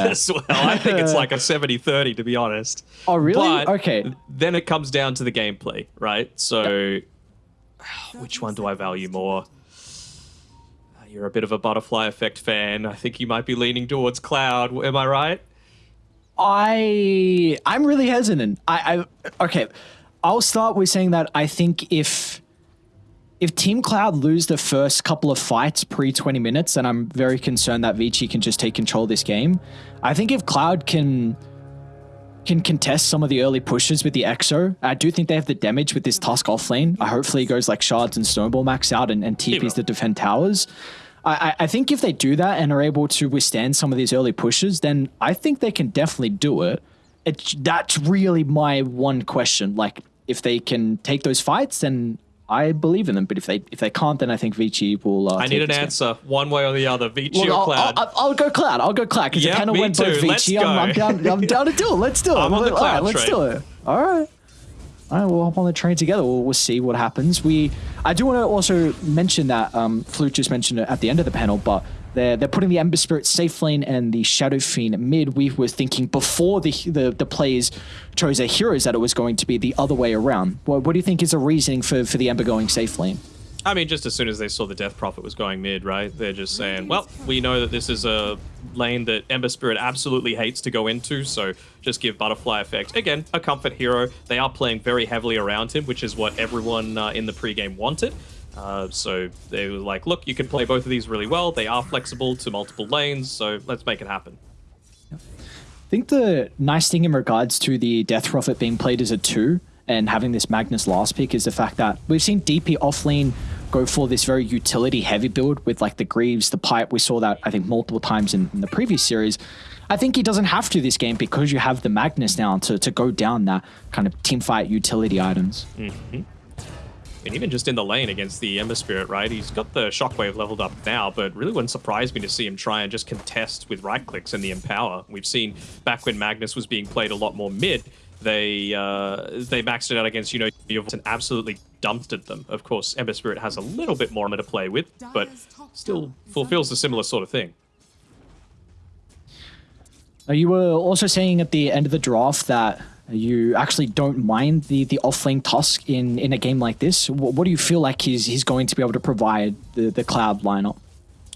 as well. I think it's like a 70-30 to be honest. Oh, really? But okay. Then it comes down to the gameplay, right? So, which one do I value more? Uh, you're a bit of a butterfly effect fan. I think you might be leaning towards Cloud. Am I right? I I'm really hesitant. I, I okay. I'll start with saying that I think if if Team Cloud lose the first couple of fights pre 20 minutes, then I'm very concerned that Vici can just take control of this game. I think if Cloud can can contest some of the early pushes with the Exo, I do think they have the damage with this Tusk off lane. I uh, hopefully he goes like Shards and Snowball max out and, and TPs to defend towers. I, I think if they do that and are able to withstand some of these early pushes, then I think they can definitely do it. It's, that's really my one question. Like, if they can take those fights, then I believe in them. But if they if they can't, then I think Vici will. Uh, I need an answer, game. one way or the other. Vici or I'll, Cloud. I'll, I'll, go Cloud. I'll go Cloud because yep, kind of went too. both Vici. I'm, I'm, down. I'm down to do it. Let's do it. I'm on the Cloud right, Let's do it. All right. All right, we'll hop on the train together. We'll, we'll see what happens. We, I do want to also mention that um, Flute just mentioned it at the end of the panel, but they're they're putting the Ember Spirit safe lane and the Shadow Fiend mid. We were thinking before the the, the players chose their heroes that it was going to be the other way around. What, what do you think is the reasoning for for the Ember going safe lane? I mean, just as soon as they saw the Death Prophet was going mid, right? They're just saying, well, we know that this is a lane that Ember Spirit absolutely hates to go into, so just give Butterfly Effect. Again, a comfort hero. They are playing very heavily around him, which is what everyone uh, in the pregame wanted. Uh, so they were like, look, you can play both of these really well. They are flexible to multiple lanes, so let's make it happen. I think the nice thing in regards to the Death Prophet being played as a 2 and having this Magnus last pick is the fact that we've seen DP offlane go for this very utility heavy build with like the Greaves, the Pipe. We saw that I think multiple times in, in the previous series. I think he doesn't have to this game because you have the Magnus now to, to go down that kind of team fight utility items. Mm -hmm. And even just in the lane against the Ember Spirit, right? He's got the Shockwave leveled up now, but really wouldn't surprise me to see him try and just contest with right clicks and the Empower. We've seen back when Magnus was being played a lot more mid, they uh, they maxed it out against, you know, and absolutely dumpstered them. Of course, Ember Spirit has a little bit more to play with, but still fulfills a similar sort of thing. You were also saying at the end of the draft that you actually don't mind the the offlane Tusk in in a game like this. What, what, do you feel like he's he's going to be able to provide the the Cloud lineup?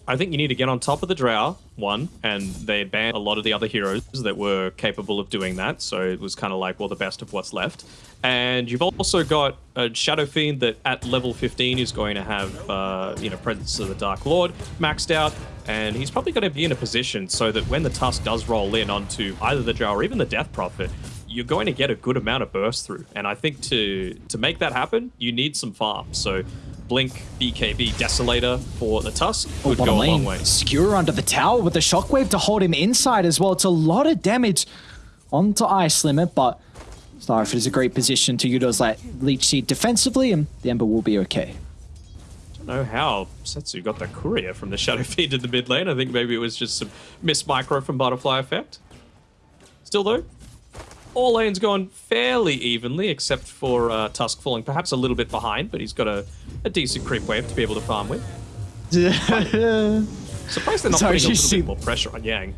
I think you need to get on top of the Drow, one, and they banned a lot of the other heroes that were capable of doing that, so it was kind of like, well, the best of what's left. And you've also got a Shadow Fiend that at level 15 is going to have, uh, you know, Presence of the Dark Lord maxed out, and he's probably going to be in a position so that when the Tusk does roll in onto either the Drow or even the Death Prophet, you're going to get a good amount of burst through. And I think to to make that happen, you need some farm. So Blink, BKB, Desolator for the Tusk oh, would go a long way. Skewer under the tower with the Shockwave to hold him inside as well. It's a lot of damage onto Ice Limit, but Starford is a great position to utilize that Leech Seed defensively, and the Ember will be okay. I don't know how Setsu got the courier from the Shadow Fiend in the mid lane. I think maybe it was just some miss micro from Butterfly Effect. Still though, all lanes going fairly evenly, except for uh, Tusk falling perhaps a little bit behind, but he's got a, a decent creep wave to be able to farm with. Surprised they're not Sorry, putting a little see... bit more pressure on Yang.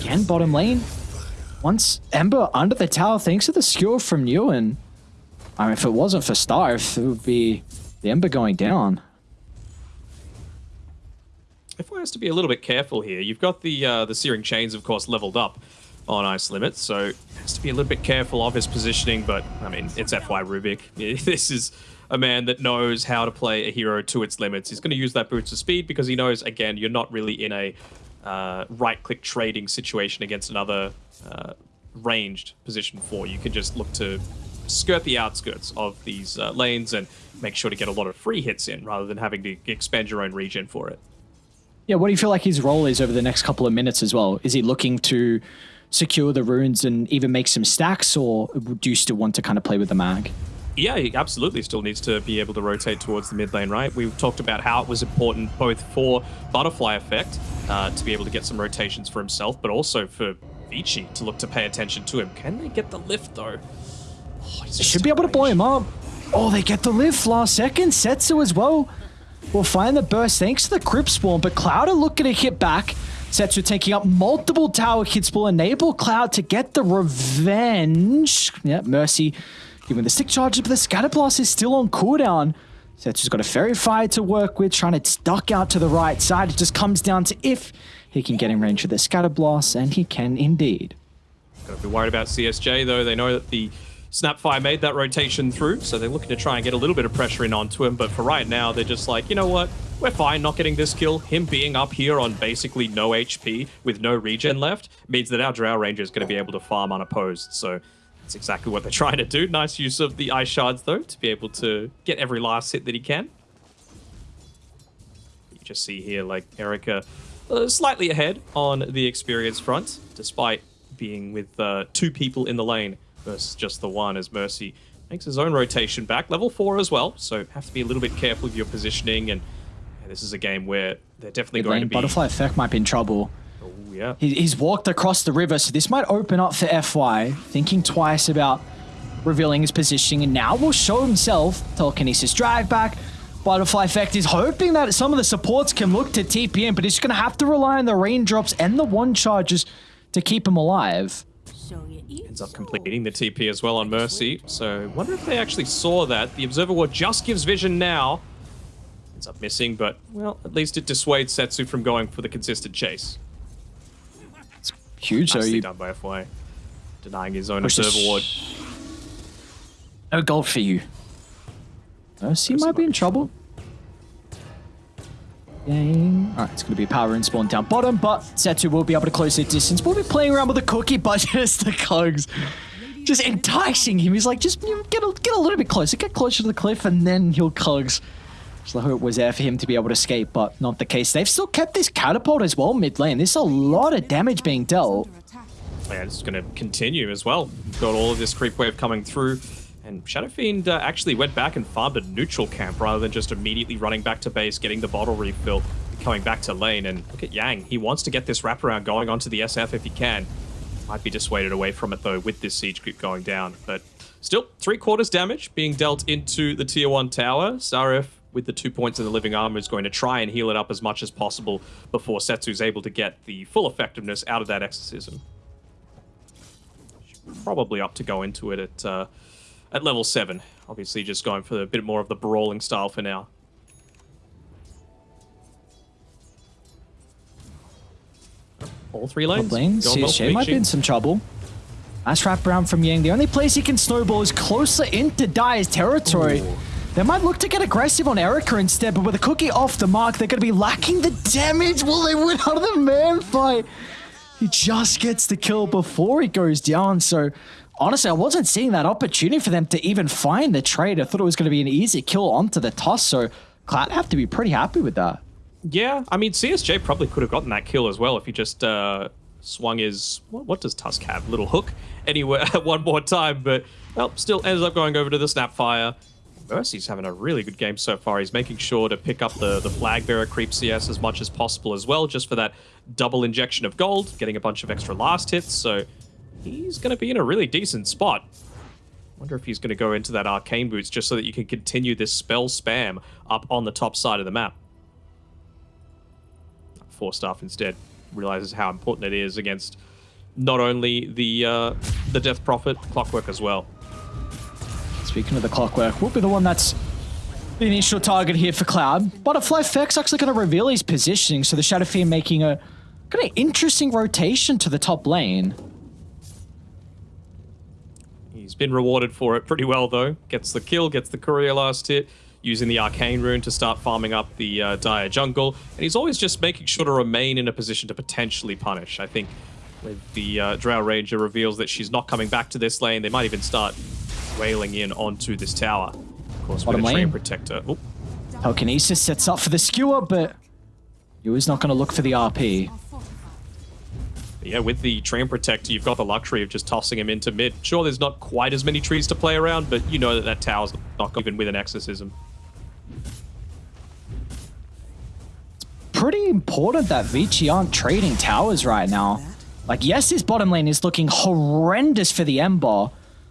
Again, bottom lane. Once Ember under the tower, thanks to the skill from Ewan. I mean, if it wasn't for Starve, it would be the Ember going down. If I has to be a little bit careful here, you've got the uh, the Searing Chains, of course, leveled up on ice limits, so has to be a little bit careful of his positioning, but I mean, it's FY Rubik. This is a man that knows how to play a hero to its limits. He's going to use that boots of speed because he knows, again, you're not really in a uh, right-click trading situation against another uh, ranged position four. You can just look to skirt the outskirts of these uh, lanes and make sure to get a lot of free hits in rather than having to expand your own region for it. Yeah, what do you feel like his role is over the next couple of minutes as well? Is he looking to secure the runes and even make some stacks, or do you still want to kind of play with the mag? Yeah, he absolutely still needs to be able to rotate towards the mid lane, right? We've talked about how it was important both for Butterfly Effect uh, to be able to get some rotations for himself, but also for Vici to look to pay attention to him. Can they get the lift, though? Oh, they should be able to blow him up. Oh, they get the lift last second. Setsu as well. We'll find the burst thanks to the Crypt Swarm, but Cloud are looking to hit back. Setsu taking up multiple tower hits will enable Cloud to get the revenge. Yeah, Mercy giving the stick charges, but the Scatter Blast is still on cooldown. Setsu's got a Faerie Fire to work with, trying to duck out to the right side. It just comes down to if he can get in range of the Scatter Blast, and he can indeed. Gotta be worried about CSJ though. They know that the Snapfire made that rotation through, so they're looking to try and get a little bit of pressure in onto him. But for right now, they're just like, you know what? We're fine not getting this kill. Him being up here on basically no HP with no regen left means that our Drow Ranger is going to be able to farm unopposed. So that's exactly what they're trying to do. Nice use of the Ice Shards though to be able to get every last hit that he can. You just see here like Erica uh, slightly ahead on the experience front, despite being with uh, two people in the lane versus just the one as Mercy makes his own rotation back. Level 4 as well, so have to be a little bit careful with your positioning. And yeah, this is a game where they're definitely Mid going lane, to be... Butterfly Effect might be in trouble. Oh, yeah. He, he's walked across the river, so this might open up for FY, thinking twice about revealing his positioning, and now will show himself. Telekinesis drive back. Butterfly Effect is hoping that some of the supports can look to TP in, but he's going to have to rely on the raindrops and the one charges to keep him alive. Ends up completing the TP as well on Mercy. So wonder if they actually saw that. The Observer Ward just gives vision now. Ends up missing, but, well, at least it dissuades Setsu from going for the consistent chase. It's huge, so Nicely you done by FY. Denying his own Observer Ward. No gold for you. Mercy Mercy might be in might be trouble. Dang. Alright, it's going to be power and spawn down bottom, but Setsu will be able to close the distance. We'll be playing around with the cookie, but just the cogs. Just enticing him. He's like, just you know, get a, get a little bit closer, get closer to the cliff, and then he'll cogs. So the hope was there for him to be able to escape, but not the case. They've still kept this catapult as well mid lane. There's a lot of damage being dealt. Yeah, it's going to continue as well. We've got all of this creep wave coming through. And Shadow Fiend uh, actually went back and farmed a neutral camp rather than just immediately running back to base, getting the bottle refill, coming back to lane. And look at Yang. He wants to get this wraparound going onto the SF if he can. Might be dissuaded away from it though with this siege creep going down. But still, three quarters damage being dealt into the tier one tower. Sarif with the two points in the living armor is going to try and heal it up as much as possible before Setsu's able to get the full effectiveness out of that exorcism probably up to go into it at uh, at level seven. Obviously, just going for a bit more of the brawling style for now. All three lanes. Lane, going well for CSJ might be in some trouble. Nice wrap around from Yang. The only place he can snowball is closer into Dire's territory. Ooh. They might look to get aggressive on Erica instead, but with a cookie off the mark, they're going to be lacking the damage. Will they win out of the man fight? He just gets the kill before he goes down. So honestly, I wasn't seeing that opportunity for them to even find the trade. I thought it was going to be an easy kill onto the toss. So Cloud have to be pretty happy with that. Yeah, I mean CSJ probably could have gotten that kill as well if he just uh, swung his what, what does Tusk have? Little hook anywhere one more time, but well, still ends up going over to the Snapfire. Mercy's having a really good game so far. He's making sure to pick up the the flag bearer creep CS as much as possible as well, just for that double injection of gold, getting a bunch of extra last hits. So he's going to be in a really decent spot. Wonder if he's going to go into that arcane boots just so that you can continue this spell spam up on the top side of the map four staff instead realizes how important it is against not only the uh, the death prophet clockwork as well Speaking of the clockwork, will be the one that's the initial target here for Cloud. Butterfly Effect's actually going to reveal his positioning, so the Shadow Fiend making a kind of interesting rotation to the top lane. He's been rewarded for it pretty well though gets the kill gets the courier last hit using the arcane rune to start farming up the uh, dire jungle and he's always just making sure to remain in a position to potentially punish i think with the uh, drow ranger reveals that she's not coming back to this lane they might even start wailing in onto this tower of course with a train lane. protector Oop. Telekinesis sets up for the skewer, but was not going to look for the RP. Yeah, with the Treant Protector, you've got the luxury of just tossing him into mid. Sure, there's not quite as many trees to play around, but you know that that tower's not even with an exorcism. It's pretty important that Vici aren't trading towers right now. Like, yes, his bottom lane is looking horrendous for the Ember.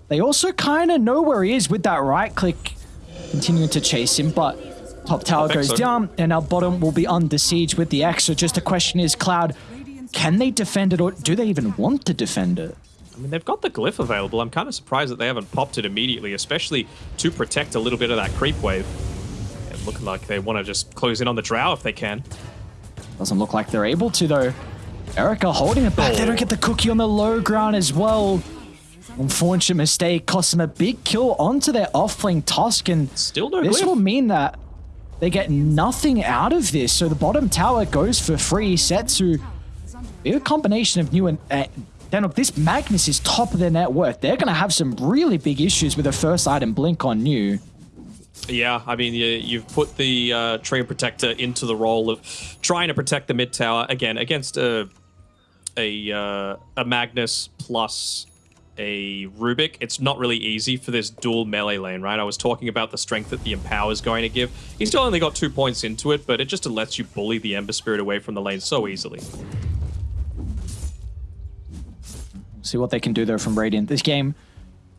They also kind of know where he is with that right click, continuing to chase him, but top tower goes so. down, and our bottom will be under siege with the X. So just the question is, Cloud, Can they defend it or do they even want to defend it? I mean, they've got the glyph available. I'm kind of surprised that they haven't popped it immediately, especially to protect a little bit of that creep wave. It looking like they want to just close in on the drow if they can. Doesn't look like they're able to though. Erica holding it back. They don't get the cookie on the low ground as well. Unfortunate mistake cost them a big kill onto their off-flank Tusk, and Still no this glyph. will mean that they get nothing out of this. So the bottom tower goes for free. Setsu, a combination of new and uh, then look, this Magnus is top of their net worth. They're going to have some really big issues with a first item blink on new. Yeah, I mean, you, you've put the uh, Treant Protector into the role of trying to protect the mid tower again against a a uh, a Magnus plus a Rubik. It's not really easy for this dual melee lane, right? I was talking about the strength that the Empower is going to give. He still only got two points into it, but it just lets you bully the Ember Spirit away from the lane so easily. See what they can do there from Radiant. This game,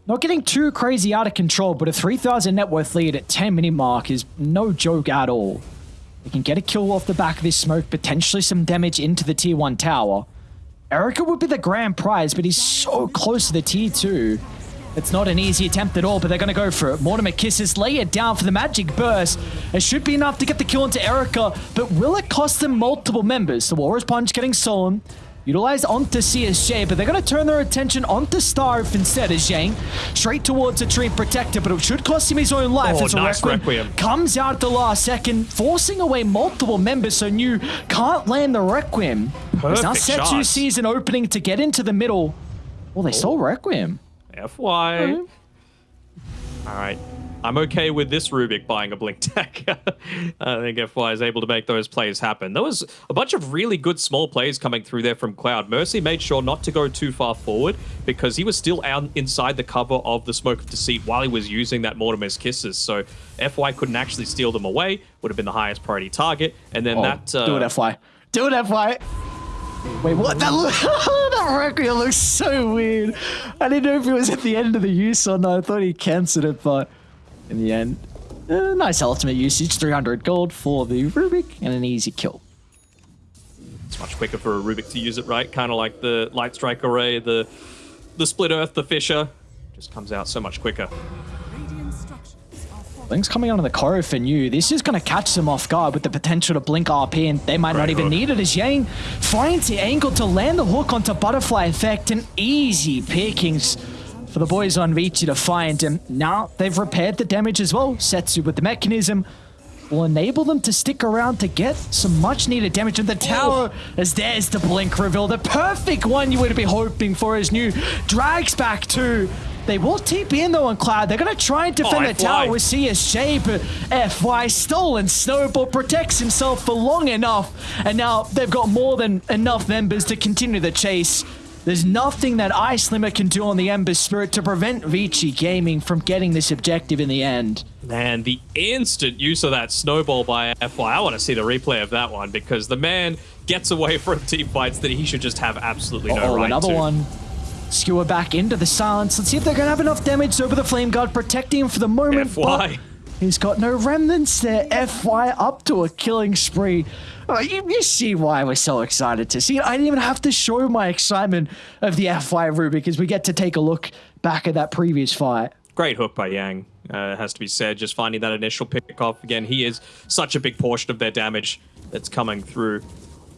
not getting too crazy out of control, but a 3,000 net worth lead at 10 minute mark is no joke at all. They can get a kill off the back of this smoke, potentially some damage into the tier 1 tower. Erica would be the grand prize, but he's so close to the tier 2. It's not an easy attempt at all, but they're going to go for it. Mortimer kisses, lay it down for the magic burst. It should be enough to get the kill into Erica, but will it cost them multiple members? The Walrus Punch getting stolen. Utilized onto CSJ, but they're going to turn their attention onto Starve instead as Zhang. Straight towards a Treant Protector, but it should cost him his own life Oh, as a nice Requiem, Requiem. comes out at the last second, forcing away multiple members, so New can't land the Requiem. As now Perfect Setsu sees an opening to get into the middle. Well, they stole oh. Requiem. FY. Uh-huh. All right. I'm okay with this Rubik buying a Blink Tech. I think FY is able to make those plays happen. There was a bunch of really good small plays coming through there from Cloud. Mercy made sure not to go too far forward because he was still out inside the cover of the Smoke of Deceit while he was using that Mortimer's Kisses. So FY couldn't actually steal them away, would have been the highest priority target. And then Oh, that... Uh, do it, FY. Do it, FY. Wait, what? That look, that Requiem looks so weird. I didn't know if it was at the end of the use or not. I thought he cancelled it, but in the end, uh, nice ultimate usage. 300 gold for the Rubik and an easy kill. It's much quicker for a Rubik to use it, right? Kind of like the Light Strike Array, the the Split Earth, the Fissure. Just comes out so much quicker. Blink's coming onto the Koro for new. This is going to catch them off guard with the potential to blink RP, and they might not even hook. need it as Yang finds the angle to land the hook onto Butterfly Effect. And easy pickings for the boys on Vici to find. him. now they've repaired the damage as well. Setsu with the Mekansm will enable them to stick around to get some much needed damage in the tower as there's the blink reveal. The perfect one you would be hoping for as new drags back to. They will TP in though on Cloud. They're going to try and defend Oh, the tower with CSJ, but FY stolen. Snowball protects himself for long enough, and now they've got more than enough members to continue the chase. There's nothing that Ice Limit can do on the Ember Spirit to prevent Vici Gaming from getting this objective in the end. Man, the instant use of that snowball by FY, I want to see the replay of that one because the man gets away from team fights that he should just have absolutely no oh, right another to. one. Skewer back into the silence. Let's see if they're going to have enough damage over the Flame Guard, protecting him for the moment. FY. He's got no remnants there. FY up to a killing spree. Oh, you, you see why we're so excited to see it. I didn't even have to show my excitement of the FY Rubik because we get to take a look back at that previous fight. Great hook by Yang, uh, has to be said. Just finding that initial pick off. Again, he is such a big portion of their damage that's coming through.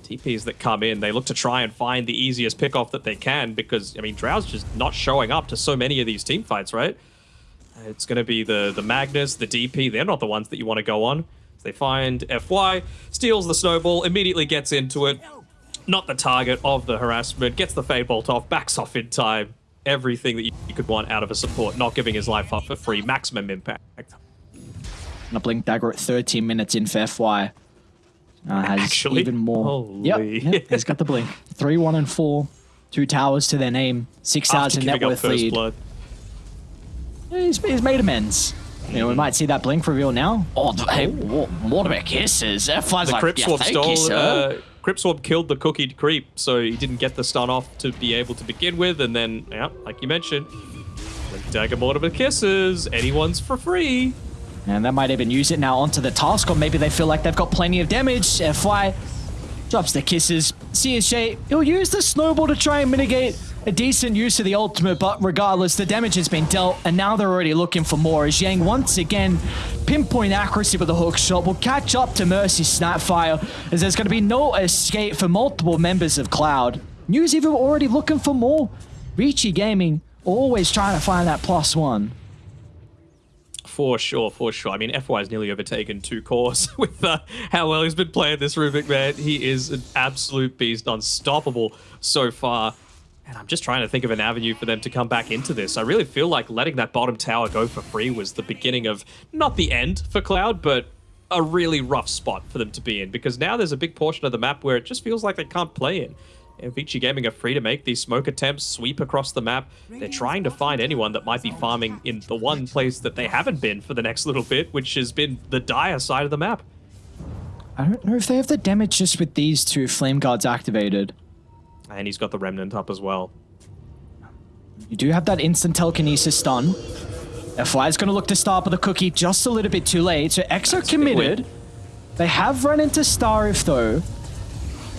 TPs that come in, they look to try and find the easiest pick off that they can because, I mean, Drow's just not showing up to so many of these team fights, right? It's going to be the, the Magnus, the DP. They're not the ones that you want to go on. They find FY, steals the snowball, immediately gets into it. Not the target of the harassment, gets the Fade Bolt off, backs off in time. Everything that you, you could want out of a support, not giving his life up for free, maximum impact. And a Blink Dagger at 13 minutes in for FY. Uh, has Actually? even more. Yep, yep, he's got the Blink. 3, 1, and 4. Two towers to their name. 6,000 net worth lead. blood. He's, he's made amends. You know, we might see that blink reveal now. Oh, th- hey, wha- what about kisses? F1's The like, Crip yeah, stole. you. Uh, Crypt Swarm killed the cookied creep, so he didn't get the stun off to be able to begin with. And then, yeah, like you mentioned, Blink Dagger Mortimer Kisses. Anyone's for free. and they might even use it now onto the task, or maybe they feel like they've got plenty of damage. FY drops the kisses, CSJ, he'll use the snowball to try and mitigate a decent use of the ultimate, but regardless, the damage has been dealt, and now they're already looking for more. As Yang once again, pinpoint accuracy with the hook shot will catch up to Mercy Snapfire, as there's going to be no escape for multiple members of Cloud. News even already looking for more. Vici Gaming always trying to find that plus one. For sure, for sure. I mean, FY has nearly overtaken two cores with uh, how well he's been playing this Rubik, man. He is an absolute beast, unstoppable so far. And I'm just trying to think of an avenue for them to come back into this. I really feel like letting that bottom tower go for free was the beginning of, not the end for Cloud, but a really rough spot for them to be in. Because now there's a big portion of the map where it just feels like they can't play in. And Vici Gaming are free to make these smoke attempts, sweep across the map. They're trying to find anyone that might be farming in the one place that they haven't been for the next little bit, which has been the dire side of the map. I don't know if they have the damage just with these two Flame Guards activated. And he's got the Remnant up as well. You do have that instant telekinesis stun. FY is going to look to start with the cookie just a little bit too late. So Exo committed. They have run into Starif though.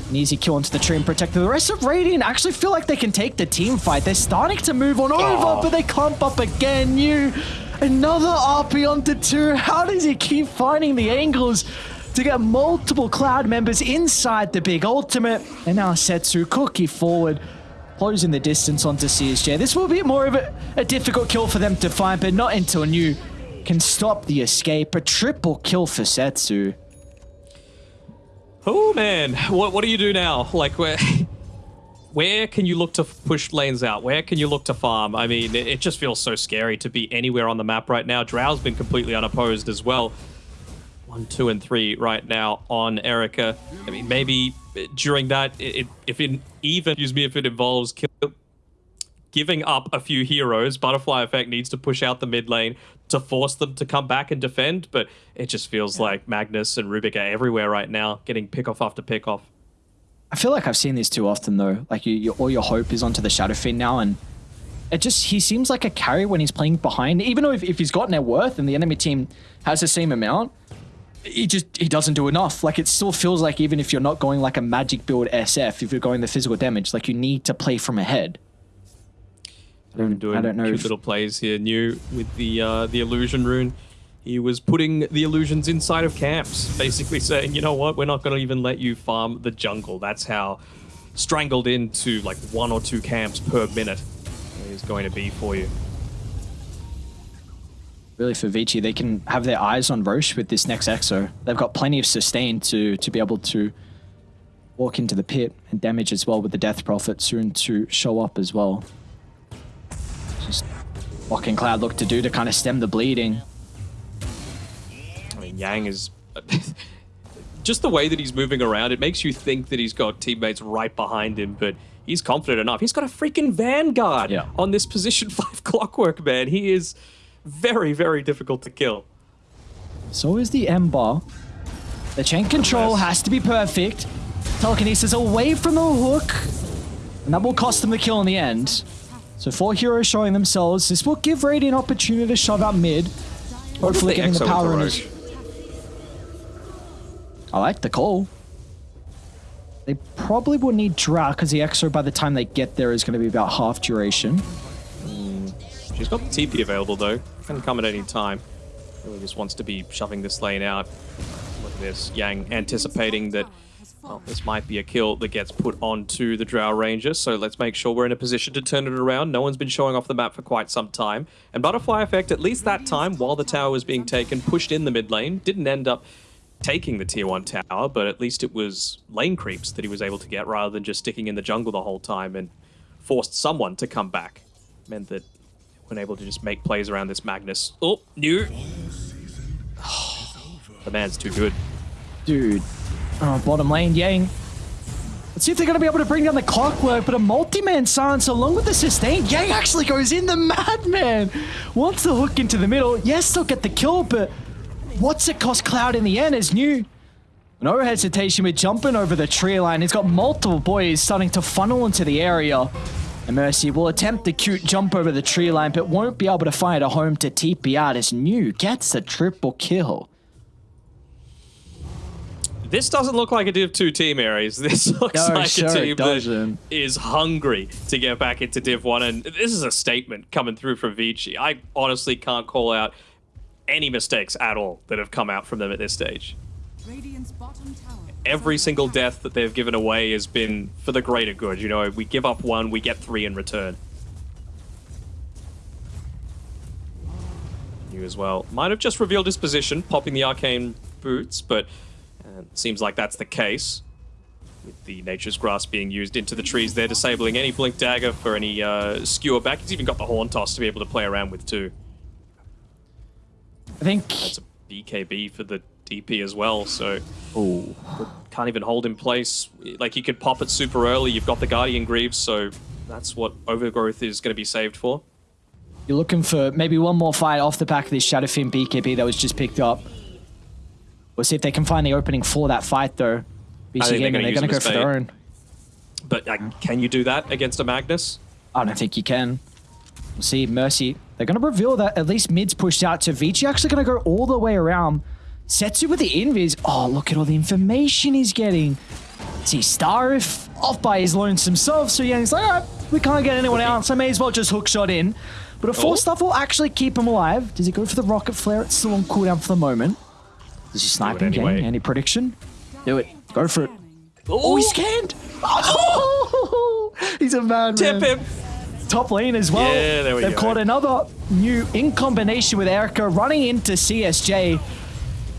An easy kill into the tree and protect The rest of Radiant actually feel like they can take the team fight. They're starting to move on over, oh. but they clump up again. You another RP onto two. How does he keep finding the angles? To get multiple Cloud members inside the big ultimate. And now Setsu Cookie forward, closing the distance onto CSJ. This will be more of a, a difficult kill for them to find, but not until New can stop the escape. A triple kill for Setsu. Oh man, what what do you do now? Like where where can you look to push lanes out? Where can you look to farm? I mean, it, it just feels so scary to be anywhere on the map right now. Drow's been completely unopposed as well one, two, and three right now on Erica. I mean, maybe during that, it, if it even, excuse me, if it involves kill, giving up a few heroes, Butterfly Effect needs to push out the mid lane to force them to come back and defend. But it just feels yeah. like Magnus and Rubik are everywhere right now, getting pick off after pick off. I feel like I've seen this too often though. Like you, you, all your hope is onto the Shadow Fiend now, and it just he seems like a carry when he's playing behind. Even though if, if he's got net worth and the enemy team has the same amount, he just he doesn't do enough. Like it still feels like even if you're not going like a magic build SF, if you're going the physical damage, like you need to play from ahead. I don't, doing I don't know. Cute if... little plays here. New with the uh, the illusion rune. He was putting the illusions inside of camps, basically saying, you know what, we're not going to even let you farm the jungle. That's how strangled into like one or two camps per minute is going to be for you really for Vici, they can have their eyes on Rosh with this next Exo. They've got plenty of sustain to, to be able to walk into the pit and damage as well with the Death Prophet soon to show up as well. Just what can Cloud look to do to kind of stem the bleeding? I mean, Yang is... just the way that he's moving around, it makes you think that he's got teammates right behind him, but he's confident enough. He's got a freaking Vanguard yeah. on this position 5 clockwork, man. He is very, very difficult to kill. So is the Ember. The chain control has to be perfect. Telekinesis away from the hook. And that will cost them the kill in the end. So four heroes showing themselves. This will give Radiant an opportunity to shove out mid. Hopefully getting the power in his... I like the call. They probably will need Drow because the Exo by the time they get there is going to be about half duration. She's got the TP available though. Can come at any time. Really just wants to be shoving this lane out. Look at this. Yang anticipating that well, this might be a kill that gets put onto the Drow Ranger, so let's make sure we're in a position to turn it around. No one's been showing off the map for quite some time. And Butterfly Effect, at least that time, while the tower was being taken, pushed in the mid lane. Didn't end up taking the tier 1 tower, but at least it was lane creeps that he was able to get rather than just sticking in the jungle the whole time and forced someone to come back. Meant that been able to just make plays around this Magnus. Oh, new. the man's too good. Dude. Oh, bottom lane, Yang. Let's see if they're going to be able to bring down the clockwork, but a multi-man silence along with the sustain. Yang actually goes in the madman. Wants the hook into the middle. Yes, they'll get the kill, but what's it cost Cloud in the end is new. No hesitation with jumping over the tree line. He's got multiple boys starting to funnel into the area. And Mercy will attempt the cute jump over the tree line, but won't be able to find a home to TP out as New gets a triple kill. This doesn't look like a Div 2 team, Aries. This looks No, like sure a it team that doesn't. is hungry to get back into Div 1. And this is a statement coming through from Vici. I honestly can't call out any mistakes at all that have come out from them at this stage. Radiant's bottom tower. Every single death that they've given away has been for the greater good. You know, we give up one, we get three in return. You as well. Might have just revealed his position, popping the arcane boots, but uh, seems like that's the case. With the Nature's Grasp being used into the trees, they're disabling any Blink Dagger for any uh, skewer back. He's even got the Horn Toss to be able to play around with too. I think. That's a BKB for the DP as well, so Oh, can't even hold in place. Like you could pop it super early. You've got the Guardian Greaves, so that's what Overgrowth is going to be saved for. you're looking for maybe one more fight off the back of this Shadow Fiend BKB that was just picked up. We'll see if they can find the opening for that fight, though. BC they're Gaming, gonna they're going to go for their own. But uh, can you do that against a Magnus? I don't think you can. We'll see. Mercy. They're going to reveal that at least mid's pushed out to Vici. Actually going to go all the way around. Setsu with the invis. Oh, look at all the information he's getting. See, Starif off by his lonesome self. So yeah, he's like, all right, we can't get anyone else. I may as well just hook shot in. But a four Oh. stuff will actually keep him alive. Does he go for the rocket flare? It's still on cooldown for the moment. Is he sniping? anyway. Any prediction? Do it. Go for it. Scanning. Oh, he's scanned. Oh, he's a man. Tip him! top lane as well. Yeah, there we They've go. caught another new in combination with Erica running into CSJ.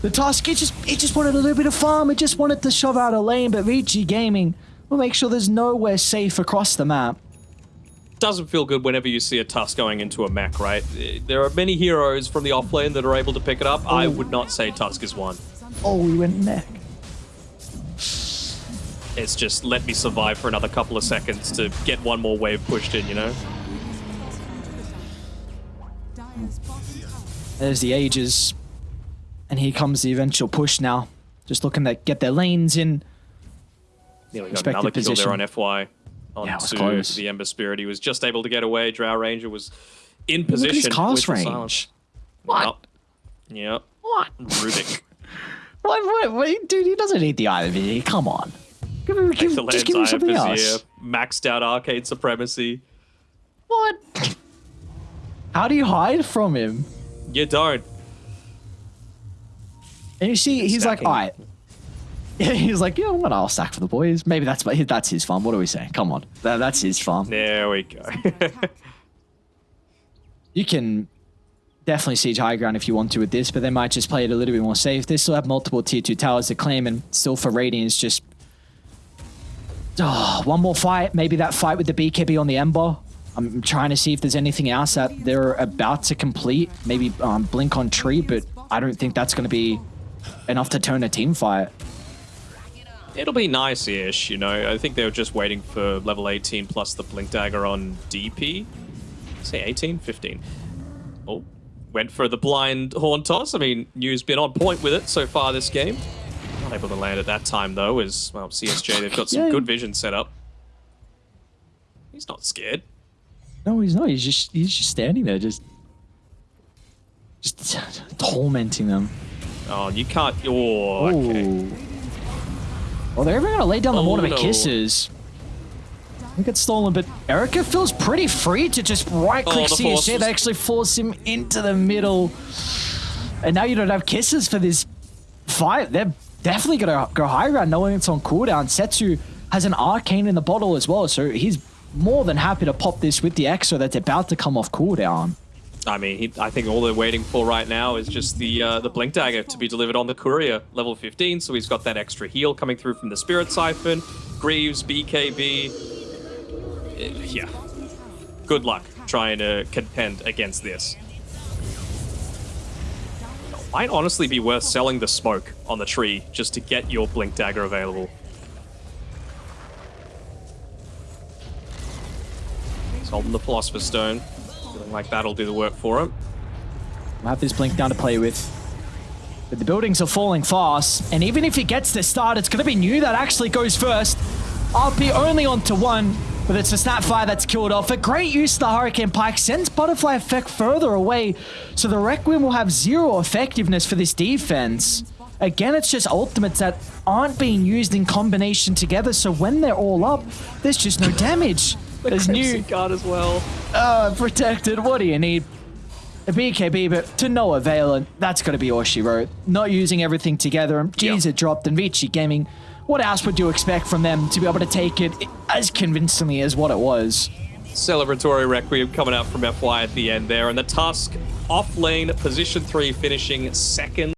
The Tusk, it just it just wanted a little bit of farm. It just wanted to shove out a lane, but Vici Gaming will make sure there's nowhere safe across the map. Doesn't feel good whenever you see a Tusk going into a mech, right? There are many heroes from the offlane that are able to pick it up. I oh. would not say Tusk is one. Oh, we went neck. It's just let me survive for another couple of seconds to get one more wave pushed in, you know? Dire's bottom tower. There's the ages, and here comes the eventual push now. Just looking to get their lanes in. Nearly got Expected another kill position. there on FY. On Yeah, it was to close. the Ember Spirit. He was just able to get away. Drow Ranger was in Look at position. his cast with the range. silence. What? Yep. Yep. What? Rubik. What, what, what? Dude, he doesn't need the eye of it. Come on. Give him, give, the just give him Lens Eye of something Vizier. else. Maxed out Arcane Supremacy. What? How do you hide from him? You don't. And you see, he's like, all right. He's like, yeah, I'm gonna all stack for the boys. Maybe that's that's his farm. What are we saying? Come on, that, that's his farm. There we go. You can definitely siege high ground if you want to with this, but they might just play it a little bit more safe. They still have multiple tier two towers to claim, and still for Radiance, just oh, one more fight. Maybe that fight with the BKB on the Ember. I'm trying to see if there's anything else that they're about to complete. Maybe um, blink on tree, but I don't think that's going to be enough to turn a team fight. It'll be nice-ish, you know. I think they were just waiting for level 18 plus the Blink Dagger on DP. Say 18? 15. Oh, went for the blind Horn Toss. I mean, New's been on point with it so far this game. Not able to land at that time, though, as, well, CSJ, they've got some Yeah. good vision set up. He's not scared. No, he's not. He's just he's just standing there, just just tormenting them. Oh, you can't... Oh, okay. Ooh. Well, they're even gonna lay down the Oh, Mortimer no. kisses. We get stolen, but Erica feels pretty free to just right click Oh, CSJ. They actually force him into the middle. And now you don't have kisses for this fight. They're definitely gonna go high ground knowing it's on cooldown. Setsu has an arcane in the bottle as well, so he's more than happy to pop this with the extra that's about to come off cooldown. I mean, he, I think all they're waiting for right now is just the uh, the blink dagger to be delivered on the courier level 15. So he's got that extra heal coming through from the spirit siphon, Greaves, BKB. Yeah, good luck trying to contend against this. Might honestly be worth selling the smoke on the tree just to get your blink dagger available. He's holding the philosopher's stone. Like that'll do the work for him. We'll have this blink down to play with. But the buildings are falling fast, and even if he gets the start, it's going to be New that actually goes first. RP only onto one, but it's the Snapfire that's killed off. A great use of the Hurricane Pike sends Butterfly Effect further away, so the Requiem will have zero effectiveness for this defense. Again, it's just ultimates that aren't being used in combination together. So when they're all up, there's just no damage. There's new guard as well. uh, protected. What do you need? A BKB, but to no avail, and that's going to be all she wrote. Not using everything together, and G's Yeah. it dropped, and Vici Gaming. What else would you expect from them to be able to take it as convincingly as what it was? Celebratory Requiem coming out from FY at the end there, and the Tusk off lane, position three, finishing second.